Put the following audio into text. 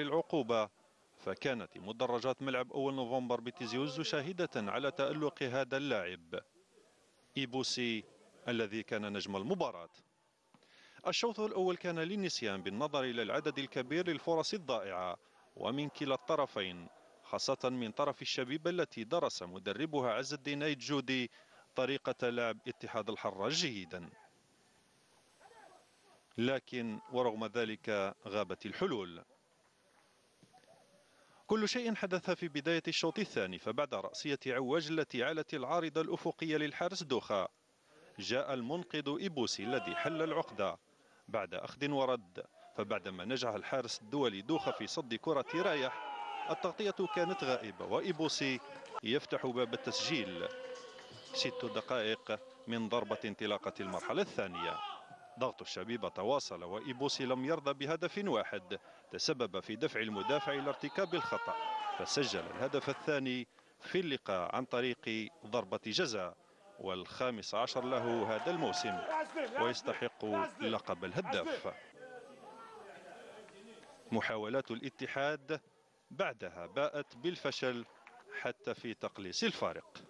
العقوبة فكانت مدرجات ملعب أول نوفمبر بتيزي وزو شاهدة على تألق هذا اللاعب. إيبوسي الذي كان نجم المباراة. الشوط الأول كان للنسيان بالنظر إلى العدد الكبير للفرص الضائعة ومن كلا الطرفين خاصة من طرف الشبيبة التي درس مدربها عز الدين أيد جودي طريقة لعب اتحاد الحرة جيدا. لكن ورغم ذلك غابت الحلول. كل شيء حدث في بداية الشوط الثاني فبعد رأسية عواج التي علت العارضة الأفقية للحارس دوخا جاء المنقذ إيبوسي الذي حل العقدة بعد أخذ ورد فبعدما نجح الحارس الدولي دوخا في صد كرة رايح التغطية كانت غائبة وإيبوسي يفتح باب التسجيل. ست دقائق من ضربة انطلاقة المرحلة الثانية. ضغط الشبيبة تواصل وإيبوسي لم يرضى بهدف واحد تسبب في دفع المدافع إلى ارتكاب الخطأ فسجل الهدف الثاني في اللقاء عن طريق ضربة جزاء والخامس عشر له هذا الموسم ويستحق لقب الهداف. محاولات الاتحاد بعدها باءت بالفشل حتى في تقليص الفارق.